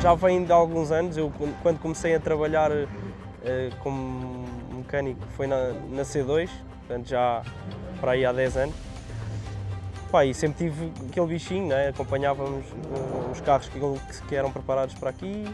Já vem de alguns anos, eu quando comecei a trabalhar uh, como mecânico foi na, na, C2, portanto já para aí há 10 anos. Pá, e sempre tive aquele bichinho, né? acompanhávamos uh, os carros que, que, eram preparados para aqui,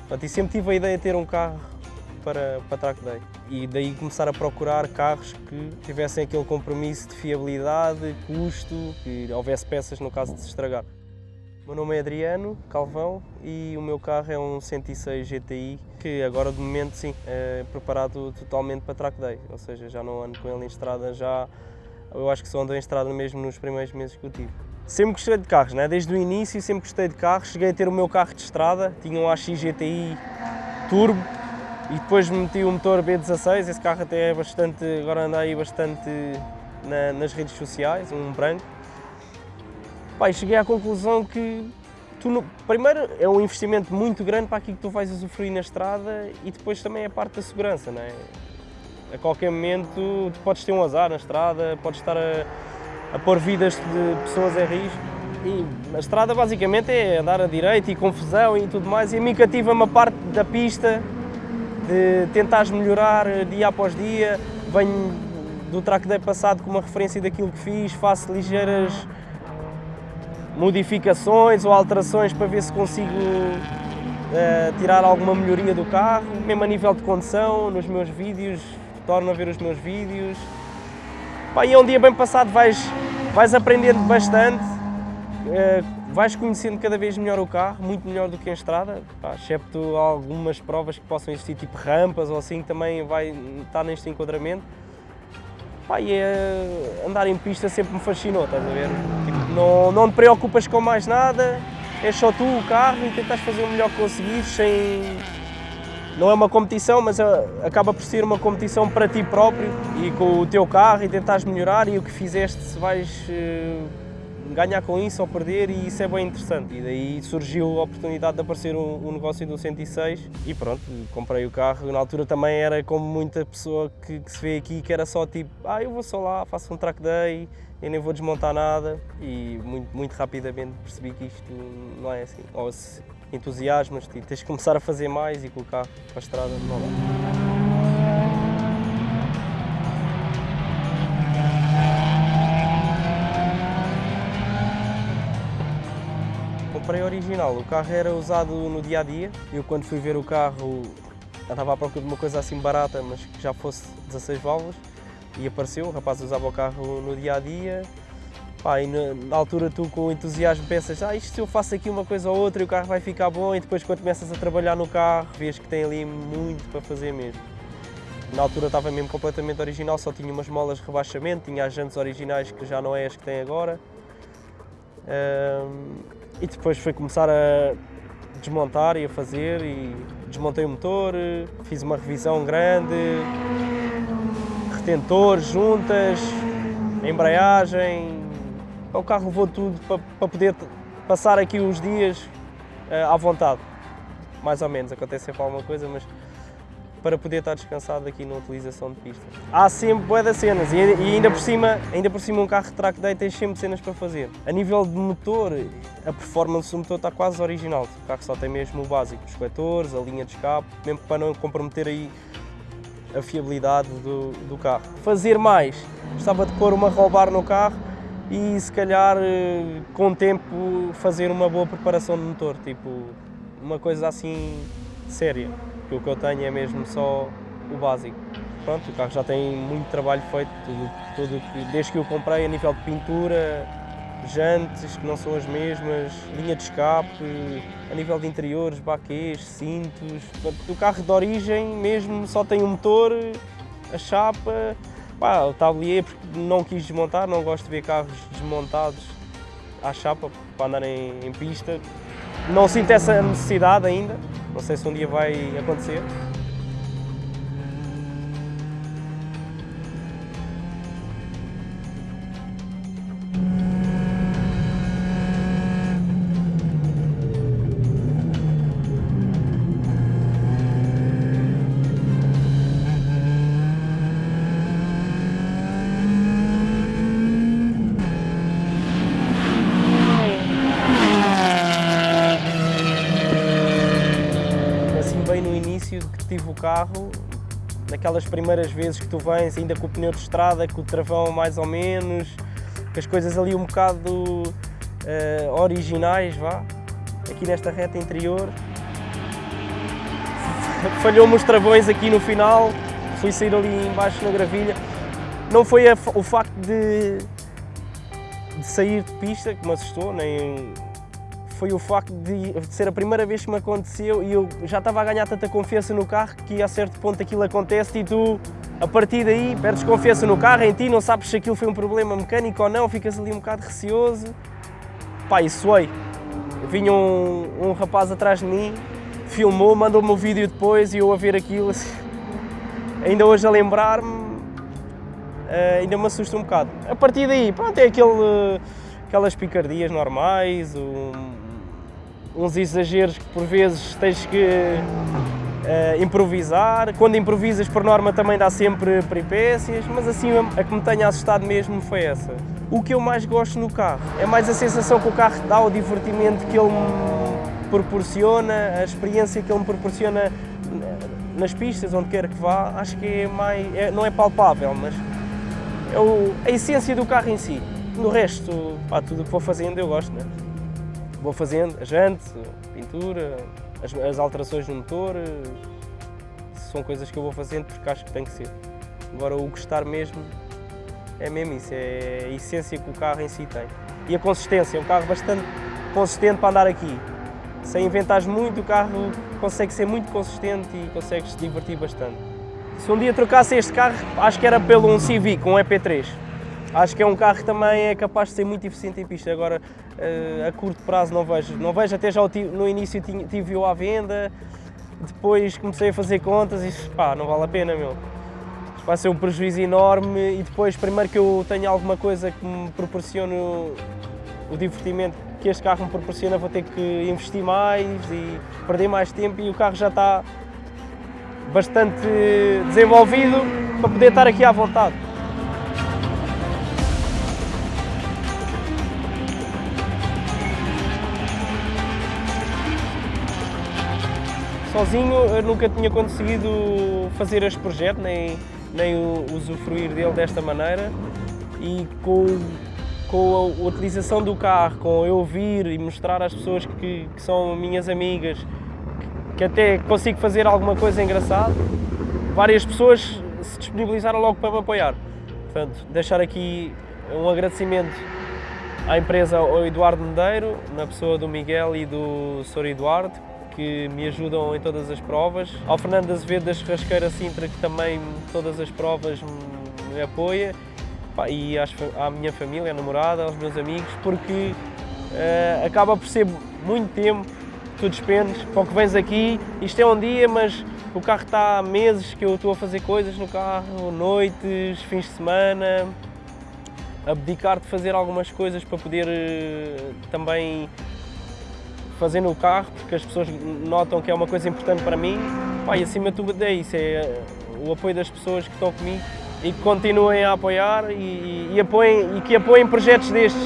portanto, e sempre tive a ideia de ter um carro para, para track day. E daí começar a procurar carros que tivessem aquele compromisso de fiabilidade, custo, que houvesse peças no caso de se estragar. O meu nome é Adriano Calvão e o meu carro é um 106 GTI que agora de momento sim é preparado totalmente para track day, ou seja, já não ando com ele em estrada já, eu acho que só ando em estrada mesmo nos primeiros meses que eu tive. Sempre gostei de carros, né? desde o início sempre gostei de carros, cheguei a ter o meu carro de estrada, tinha um AX GTI Turbo e depois meti o motor B16, esse carro até é bastante, agora anda aí bastante na, nas redes sociais, um branco. Pai, cheguei à conclusão que tu, primeiro é um investimento muito grande para aquilo que tu vais usufruir na estrada e depois também é a parte da segurança, não é? A qualquer momento tu podes ter um azar na estrada, podes estar a, a pôr vidas de pessoas em risco. E a estrada basicamente é andar a direita e confusão e tudo mais e a mim cativa-me a parte da pista, de tentares melhorar dia após dia, venho do track day passado com uma referência daquilo que fiz, faço ligeiras modificações ou alterações para ver se consigo uh, tirar alguma melhoria do carro, mesmo a nível de condução, nos meus vídeos, torno a ver os meus vídeos. Pá, e é um dia bem passado, vais, vais aprendendo bastante, uh, vais conhecendo cada vez melhor o carro, muito melhor do que em estrada, pá, excepto algumas provas que possam existir, tipo rampas ou assim, também vai estar neste enquadramento. Pá, e é, andar em pista sempre me fascinou, estás a ver? Tipo, não, não te preocupas com mais nada, és só tu, o carro, e tentas fazer o melhor que conseguires sem... Não é uma competição, mas é, acaba por ser uma competição para ti próprio e com o teu carro e tentares melhorar. E o que fizeste se vais eh, ganhar com isso ou perder e isso é bem interessante. E daí surgiu a oportunidade de aparecer um, um negócio do 106 e pronto, comprei o carro. Na altura também era como muita pessoa que, que, se vê aqui, que era só tipo, ah, eu vou só lá, faço um track day, eu nem vou desmontar nada e muito, muito rapidamente percebi que isto não é assim. Ou se entusiasmas, tens de começar a fazer mais e carro para a estrada não. Comprei original. O carro era usado no dia a dia. Eu, quando fui ver o carro, estava à procura de uma coisa assim barata, mas que já fosse 16 válvulas. E apareceu, o rapaz usava o carro no dia a dia. Pá, e na, altura tu com entusiasmo pensas, ah, isto se eu faço aqui uma coisa ou outra o carro vai ficar bom e depois quando começas a trabalhar no carro vês que tem ali muito para fazer mesmo. Na altura estava mesmo completamente original, só tinha umas molas de rebaixamento, tinha as jantes originais que já não é as que tem agora. E depois foi começar a desmontar e a fazer e desmontei o motor, fiz uma revisão grande, retentores, juntas, embreagem. O carro levou tudo para, para poder passar aqui os dias uh, à vontade. Mais ou menos, acontece sempre alguma coisa, mas para poder estar descansado aqui na utilização de pista. Há sempre das cenas e, ainda por cima, ainda por cima um carro de track day tem sempre cenas para fazer. A nível de motor, a performance do motor está quase original. O carro só tem mesmo o básico, os coletores, a linha de escape, mesmo para não comprometer aí a fiabilidade do, do carro. Fazer mais, gostava de pôr uma roll bar no carro e se calhar com o tempo fazer uma boa preparação do motor, tipo uma coisa assim séria porque o que eu tenho é mesmo só o básico. Pronto, o carro já tem muito trabalho feito, tudo, tudo desde que eu comprei a nível de pintura, jantes que não são as mesmas, linha de escape, a nível de interiores, baquês, cintos. O carro de origem mesmo só tem o motor, a chapa, pá, o tablier porque não quis desmontar, não gosto de ver carros desmontados à chapa para andarem em pista. Não sinto essa necessidade ainda, não sei se um dia vai acontecer. O carro, naquelas primeiras vezes que tu vens ainda com o pneu de estrada, com o travão mais ou menos, com as coisas ali um bocado uh, originais, vá, aqui nesta reta interior. Falhou-me os travões aqui no final, fui sair ali embaixo na gravilha. Não foi a, o facto de, de sair de pista que me assustou, nem foi o facto de, ser a primeira vez que me aconteceu e eu já estava a ganhar tanta confiança no carro que a certo ponto aquilo acontece e tu, a partir daí, perdes confiança no carro, em ti, não sabes se aquilo foi um problema mecânico ou não, ficas ali um bocado receoso. Pá, e suei. Vinha um, um rapaz atrás de mim, filmou, mandou-me o um vídeo depois e eu a ver aquilo, assim, ainda hoje a lembrar-me, uh, ainda me assusta um bocado. A partir daí, pronto, é aquele, uh, aquelas picardias normais, um, uns exageros que por vezes tens que uh, improvisar. Quando improvisas, por norma, também dá sempre peripécias, mas assim a que me tenha assustado mesmo foi essa. O que eu mais gosto no carro é mais a sensação que o carro dá, o divertimento que ele me proporciona, a experiência que ele me proporciona nas pistas, onde quer que vá, acho que é mais, é, não é palpável, mas é o, a essência do carro em si. No resto, pá, tudo o que vou fazendo eu gosto, né? Vou fazendo a jante, pintura, as, as, alterações no motor, são coisas que eu vou fazendo porque acho que tem que ser. Agora o gostar mesmo é mesmo isso, é a essência que o carro em si tem. E a consistência, é um carro bastante consistente para andar aqui. Sem inventares muito, o carro consegue ser muito consistente e consegue se divertir bastante. Se um dia trocasse este carro, acho que era pelo um Civic, um EP3. Acho que é um carro que também é capaz de ser muito eficiente em pista. Agora, eh, a curto prazo não vejo. Não vejo, até já no início tive-o à venda, depois comecei a fazer contas e pá, não vale a pena, meu. Vai ser um prejuízo enorme e depois, primeiro que eu tenho alguma coisa que me proporcione o divertimento que este carro me proporciona, vou ter que investir mais e perder mais tempo e o carro já está bastante desenvolvido para poder estar aqui à vontade. Sozinho eu nunca tinha conseguido fazer este projeto, nem, nem usufruir dele desta maneira e com, com a utilização do carro, com eu vir e mostrar às pessoas que, que são minhas amigas que até consigo fazer alguma coisa engraçada, várias pessoas se disponibilizaram logo para me apoiar. Portanto, deixar aqui um agradecimento à empresa ao Eduardo Medeiro, na pessoa do Miguel e do Sr. Eduardo, que me ajudam em todas as provas. Ao Fernando Azevedo da Churrasqueira Sintra, que também todas as provas me apoia. E à minha família, à namorada, aos meus amigos, porque uh, acaba por ser muito tempo tu despendes para o que vens aqui. Isto é um dia, mas o carro está há meses que eu estou a fazer coisas no carro, noites, fins de semana, abdicar de fazer algumas coisas para poder uh, também fazer no carro, porque as pessoas notam que é uma coisa importante para mim. Pá, e acima de tudo é isso, é o apoio das pessoas que estão comigo e que continuem a apoiar e, e, apoiem, e que apoiem projetos destes.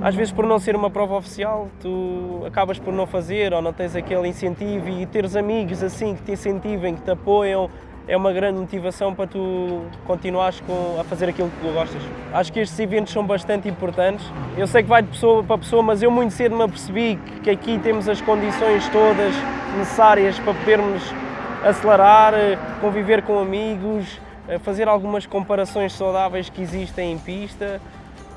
Às vezes por não ser uma prova oficial, tu acabas por não fazer ou não tens aquele incentivo e teres amigos assim que te incentivem, que te apoiam, é uma grande motivação para tu continuares com, a fazer aquilo que tu gostas. Acho que estes eventos são bastante importantes. Eu sei que vai de pessoa para pessoa, mas eu muito cedo me apercebi que aqui temos as condições todas necessárias para podermos acelerar, conviver com amigos, fazer algumas comparações saudáveis que existem em pista.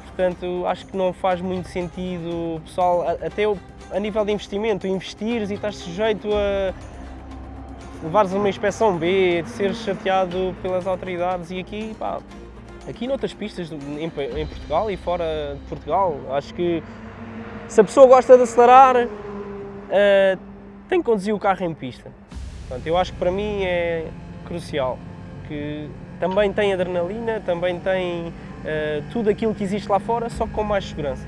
Portanto, acho que não faz muito sentido, pessoal, até a nível de investimento, investires e estás sujeito a levares uma inspeção B, de seres chateado pelas autoridades e aqui, pá, aqui noutras pistas em, em, Portugal e fora de Portugal, acho que se a pessoa gosta de acelerar, uh, tem que conduzir o carro em pista. Portanto, eu acho que para mim é crucial, que também tem adrenalina, também tem uh, tudo aquilo que existe lá fora, só com mais segurança.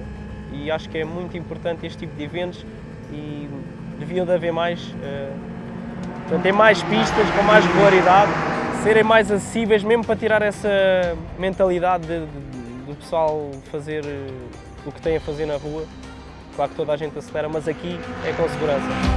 E acho que é muito importante este tipo de eventos e deviam de haver mais uh, Portanto, ter mais pistas com mais regularidade, serem mais acessíveis, mesmo para tirar essa mentalidade de, de, do pessoal fazer eh, o que tem a fazer na rua. Claro que toda a gente acelera, mas aqui é com segurança.